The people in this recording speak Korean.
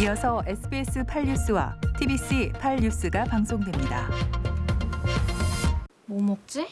이어서 SBS 8뉴스와 TBC 8뉴스가 방송됩니다. 뭐 먹지?